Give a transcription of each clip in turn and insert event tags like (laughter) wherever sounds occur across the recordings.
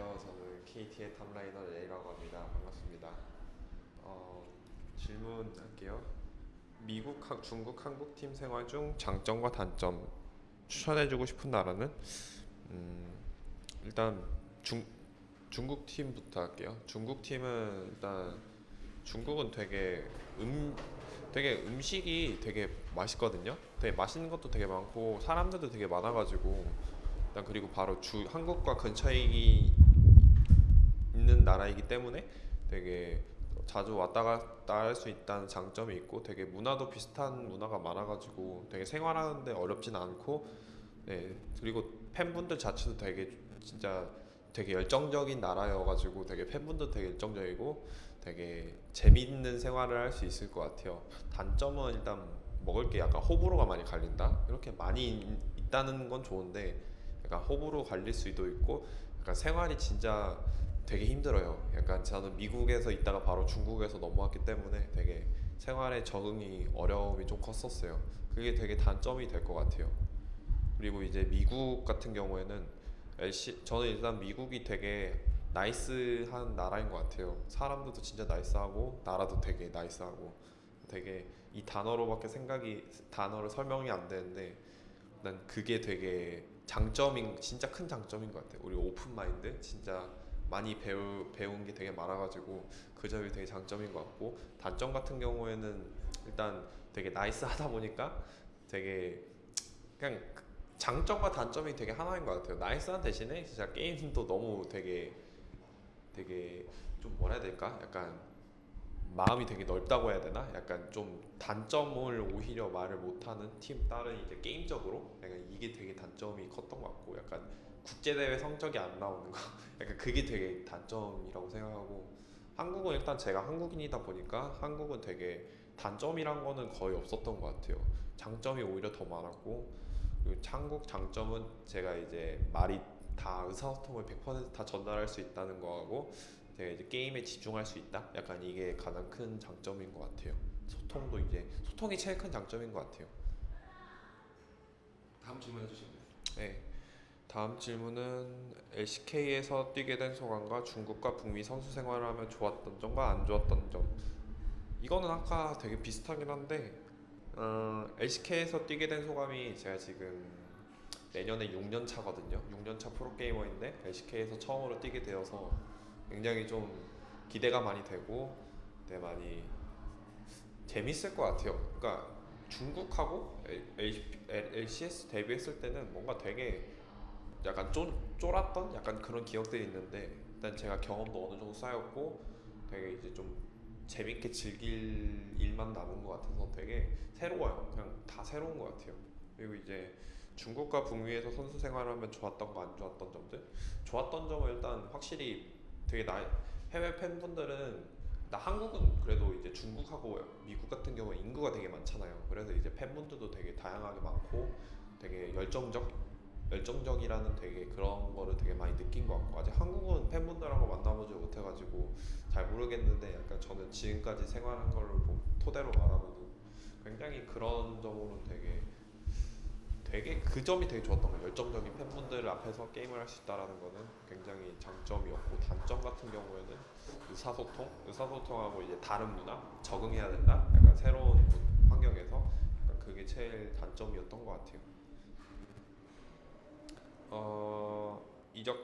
안녕하세요. 저는 KT의 top laner 레이라고 합니다. 반갑습니다. 어, 질문할게요. 미국, 한- 중국, 한국 팀 생활 중 장점과 단점 추천해주고 싶은 나라는 음, 일단 중 중국 팀부터 할게요. 중국 팀은 일단 중국은 되게 음 되게 음식이 되게 맛있거든요. 되게 맛있는 것도 되게 많고 사람들도 되게 많아가지고 일단 그리고 바로 주 한국과 근처에 있는 나라이기 때문에 되게 자주 왔다 갔다 할 수 있다는 장점이 있고 되게 문화도 비슷한 문화가 많아가지고 되게 생활하는데 어렵진 않고 네 그리고 팬분들 자체도 되게 진짜 되게 열정적인 나라여가지고 되게 팬분도 되게 열정적이고 되게 재밌는 생활을 할 수 있을 것 같아요. 단점은 일단 먹을 게 약간 호불호가 많이 갈린다. 이렇게 많이 있- 있다는 건 좋은데 약간 호불호 갈릴 수도 있고 약간 생활이 진짜 되게 힘들어요. 약간 저는 미국에서 있다가 바로 중국에서 넘어왔기 때문에 되게 생활에 적응이 어려움이 좀 컸었어요. 그게 되게 단점이 될 것 같아요. 그리고 이제 미국 같은 경우에는 LC, 저는 일단 미국이 되게 nice한 나라인 것 같아요. 사람들도 진짜 nice하고 나라도 되게 nice하고 되게 이 단어로밖에 생각이 단어를 설명이 안 되는데 난 그게 되게 장점인 진짜 큰 장점인 것 같아요. 우리 open mind 진짜 많이 배우 배운 게 되게 많아가지고 그 점이 되게 장점인 것 같고 단점 같은 경우에는 일단 되게 nice하다 보니까 되게 그냥 장점과 단점이 되게 하나인 것 같아요. nice한 대신에 진짜 게임도 너무 되게 되게 좀 뭐라 해야 될까? 약간 마음이 되게 넓다고 해야 되나? 약간 좀 단점을 오히려 말을 못하는 팀 다른 이제 게임적으로 약간 이게 되게 단점이 컸던 것 같고 약간 국제 대회 성적이 안 나오는 거 (laughs) 약간 그게 되게 단점이라고 생각하고 한국은 일단 제가 한국인이다 보니까 한국은 되게 단점이란 거는 거의 없었던 것 같아요. 장점이 오히려 더 많았고 그리고 한국 장점은 제가 이제 말이 다 의사소통을 100%다 전달할 수 있다는 거하고 제가 이제 게임에 집중할 수 있다. 약간 이게 가장 큰 장점인 것 같아요. 소통도 이제 소통이 제일 큰 장점인 것 같아요. 다음 질문 해주시면 돼요. 네. 다음 질문은 LCK에서 뛰게 된 소감과 중국과 북미 선수 생활을 하며 좋았던 점과 안 좋았던 점. 이거는 아까 되게 비슷하긴 한데 어, LCK에서 뛰게 된 소감이 제가 지금 내년에 6년 차거든요. 6년 차 프로 게이머인데 LCK에서 처음으로 뛰게 되어서 굉장히 좀 기대가 많이 되고 되게 많이 재밌을 것 같아요. 그러니까 중국하고 LCS 데뷔했을 때는 뭔가 되게 약간 쫄, 쫄았던 약간 그런 기억들이 있는데 일단 제가 경험도 어느 정도 쌓였고 되게 이제 좀 재밌게 즐길 일만 남은 것 같아서 되게 새로워요. 그냥 다 새로운 것 같아요. 그리고 이제 중국과 북미에서 선수 생활하면 좋았던 거 안 좋았던 점들 좋았던 점은 일단 확실히 되게 나 해외 팬분들은 나 한국은 그래도 이제 중국하고 미국 같은 경우에 인구가 되게 많잖아요. 그래서 이제 팬분들도 되게 다양하게 많고 되게 열정적 열정적이라는 되게 그런 거를 되게 많이 느낀 것 같고 아직 한국은 팬분들하고 만나보지 못해가지고 잘 모르겠는데 약간 저는 지금까지 생활한 거를 보- 토대로 말하면 굉장히 그런 점으로는 되게 되게 그 점이 되게 좋았던 거예요. 열정적인 팬분들 앞에서 게임을 할 수 있다라는 거는 굉장히 장점이었고 단점 같은 경우에는 의사소통, 의사소통하고 이제 다른 문화 적응해야 된다. 약간 새로운 환경에서 약간 그게 제일 단점이었던 것 같아요. 어 이적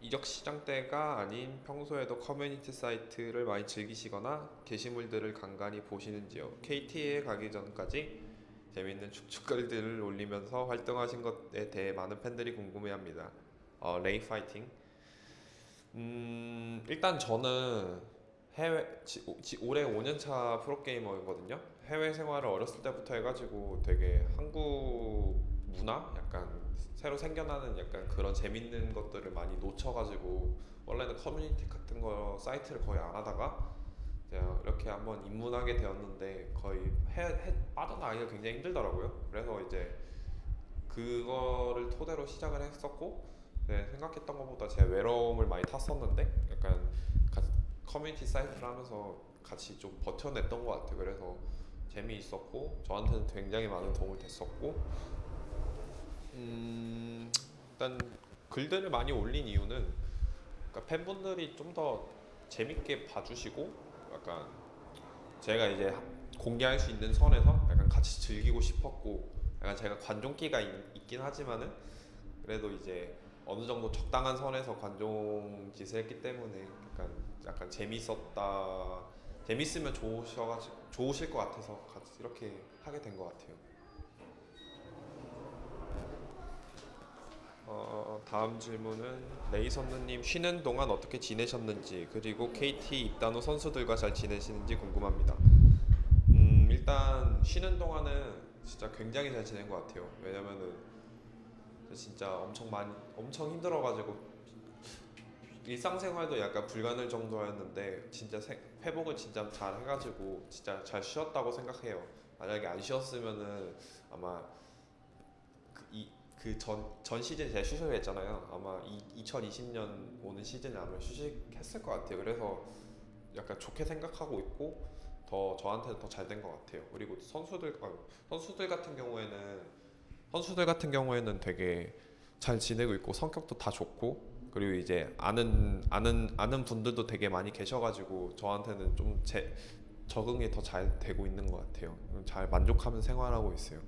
이적 시장 때가 아닌 평소에도 커뮤니티 사이트를 많이 즐기시거나 게시물들을 간간히 보시는지요? KT에 가기 전까지 재밌는 축축글들을 올리면서 활동하신 것에 대해 많은 팬들이 궁금해합니다. 어, 레이 파이팅. 음 일단 저는 해외 지, 지, 올해 5년차 프로게이머거든요. 해외 생활을 어렸을 때부터 해가지고 되게 한국 문화 약간 새로 생겨나는 약간 그런 재밌는 것들을 많이 놓쳐가지고 원래는 커뮤니티 같은 거 사이트를 거의 안 하다가 이렇게 한번 입문하게 되었는데 거의 해, 해 빠져나가기가 굉장히 힘들더라고요. 그래서 이제 그거를 토대로 시작을 했었고 네, 생각했던 것보다 제가 외로움을 많이 탔었는데 약간 가- 커뮤니티 사이트를 하면서 같이 좀 버텨냈던 것 같아요. 그래서 재미있었고 저한테는 굉장히 많은 도움이 됐었고 음, 일단 글들을 많이 올린 이유는 그러니까 팬분들이 좀 더 재밌게 봐주시고 약간 제가 이제 공개할 수 있는 선에서 약간 같이 즐기고 싶었고 약간 제가 관종기가 있, 있긴 하지만은 그래도 이제 어느 정도 적당한 선에서 관종 짓을 했기 때문에 약간 약간 재밌었다 재밌으면 좋으셔가지고 좋으실 것 같아서 같이 이렇게 하게 된 것 같아요. 어, 다음 질문은 레이선느님 쉬는 동안 어떻게 지내셨는지 그리고 KT 입단 후 선수들과 잘 지내시는지 궁금합니다. 음, 일단 쉬는 동안은 진짜 굉장히 잘 지낸 것 같아요. 왜냐면은 진짜 엄청 많이 엄청 힘들어가지고 일상생활도 약간 불가능 정도였는데 진짜 세- 회복을 진짜 잘 해가지고 진짜 잘 쉬었다고 생각해요. 만약에 안 쉬었으면은 아마 그 전 전 시즌 제가 휴식을 했잖아요. 아마 이, 2020년 오는 시즌에 아마 휴식했을 것 같아요. 그래서 약간 좋게 생각하고 있고 더 저한테는 더 잘 된 것 같아요. 그리고 선수들 아, 선수들 같은 경우에는 선수들 같은 경우에는 되게 잘 지내고 있고 성격도 다 좋고 그리고 이제 아는 아는 아는 분들도 되게 많이 계셔가지고 저한테는 좀 제 적응이 더 잘 되고 있는 것 같아요. 잘 만족하면 생활하고 있어요.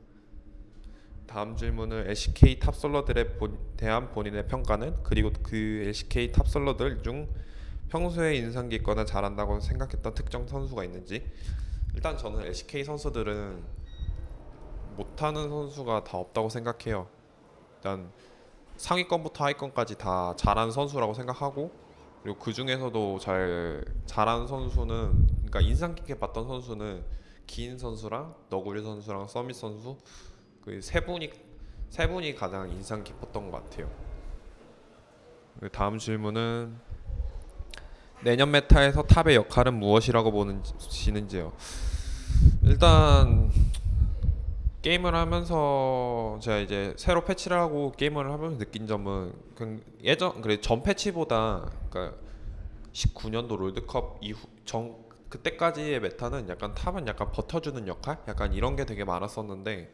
다음 질문은 LCK 탑솔러들에 본- 대한 본인의 평가는 그리고 그 LCK 탑솔러들 중 평소에 인상 깊거나 잘한다고 생각했던 특정 선수가 있는지 일단 저는 LCK 선수들은 못하는 선수가 다 없다고 생각해요. 일단 상위권부터 하위권까지 다 잘하는 선수라고 생각하고 그리고 그 중에서도 잘 잘하는 선수는 그러니까 인상 깊게 봤던 선수는 기인 선수랑 너구리 선수랑 서밋 선수 그 세 분이 세 분이 가장 인상 깊었던 것 같아요. 그 다음 질문은 내년 메타에서 탑의 역할은 무엇이라고 보시는지요? 일단 게임을 하면서 제가 이제 새로 패치를 하고 게임을 하면서 느낀 점은 그 예전 그래 전 패치보다 그러니까 19년도 롤드컵 이후 전 그때까지의 meta는 약간 top은 약간 버텨주는 역할, 약간 이런 게 되게 많았었는데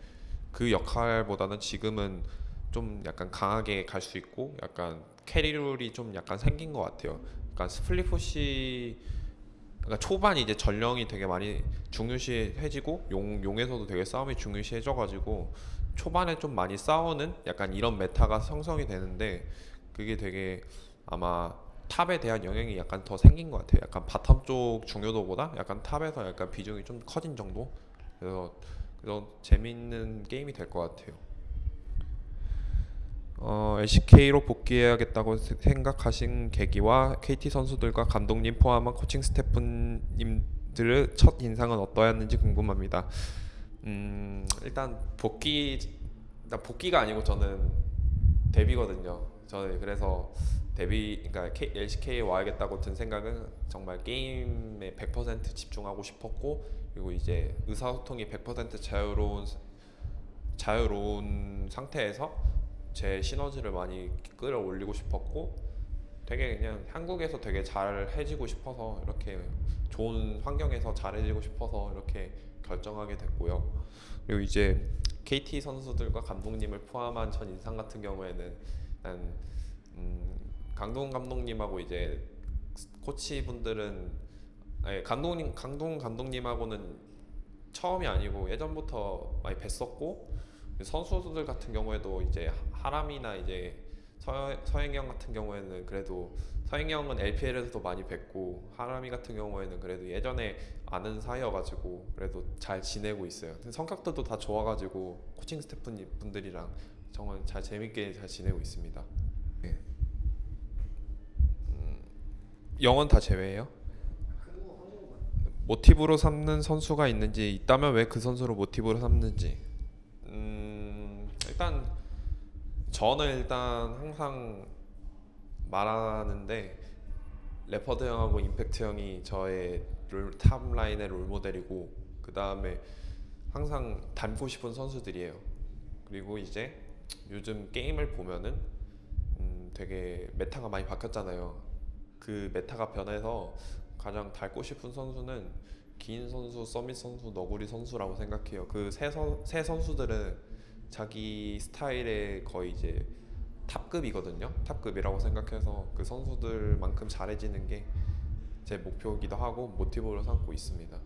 그 역할보다는 지금은 좀 약간 강하게 갈 수 있고 약간 carry role이 좀 약간 생긴 것 같아요. 약간 split push 그러니까 초반 이제 전령이 되게 많이 중요시해지고 용 용에서도 되게 싸움이 중요시해져가지고 초반에 좀 많이 싸우는 약간 이런 meta가 형성이 되는데 그게 되게 아마 top에 대한 영향이 약간 더 생긴 것 같아요. 약간 bottom 쪽 중요도보다 약간 top에서 약간 비중이 좀 커진 정도. 그래서 그래서 재밌는 게임이 될 것 같아요. 어, LCK로 복귀해야겠다고 세- 생각하신 계기와 KT 선수들과 감독님 포함한 코칭 스태프님들의 첫 인상은 어떠했는지 궁금합니다. 음, 일단 복귀, 일단 복귀가 아니고 저는 데뷔거든요. 저는 그래서 데뷔, 그러니까 K, LCK에 와야겠다고 든 생각은 정말 게임에 100% 집중하고 싶었고 그리고 이제 의사소통이 100% 자유로운 자유로운 상태에서 제 시너지를 많이 끌어올리고 싶었고 되게 그냥 한국에서 되게 잘해지고 싶어서 이렇게 좋은 환경에서 잘해지고 싶어서 이렇게 결정하게 됐고요. 그리고 이제 KT 선수들과 감독님을 포함한 전 인상 같은 경우에는 난 음, 강동 감독님하고 이제 코치 분들은 아니 감독님 강동 감독님하고는 처음이 아니고 예전부터 많이 뵀었고 선수들 같은 경우에도 이제 하람이나 이제 서, 서행영 같은 경우에는 그래도 서행영은 LPL에서도 많이 뵀고 하람이 같은 경우에는 그래도 예전에 아는 사이여가지고 그래도 잘 지내고 있어요. 성격들도 다 좋아가지고 코칭 스태프 분들이랑 정말 잘 재밌게 잘 지내고 있습니다. 네. 음, 영원 다 제외해요? 모티브로 삼는 선수가 있는지 있다면 왜 그 선수를 모티브로 삼는지 음 일단 저는 일단 항상 말하는데 레퍼드 형하고 임팩트 형이 저의 롤, top line의 롤 모델이고 그 다음에 항상 닮고 싶은 선수들이에요. 그리고 이제 요즘 게임을 보면은 음 되게 meta가 많이 바뀌었잖아요. 그 meta가 변해서 가장 닮고 싶은 선수는 기인 선수, 서밋 선수, 너구리 선수라고 생각해요. 그 세 선수들은 자기 스타일에 거의 이제 탑급이거든요. 탑급이라고 생각해서 그 선수들만큼 잘해지는 게 제 목표이기도 하고 모티브로 삼고 있습니다.